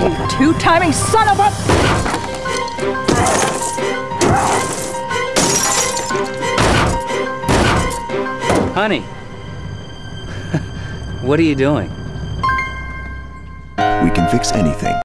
You two-timing son of a... Honey, what are you doing? We can fix anything.